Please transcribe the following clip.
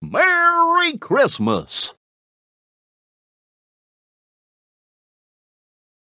Merry Christmas!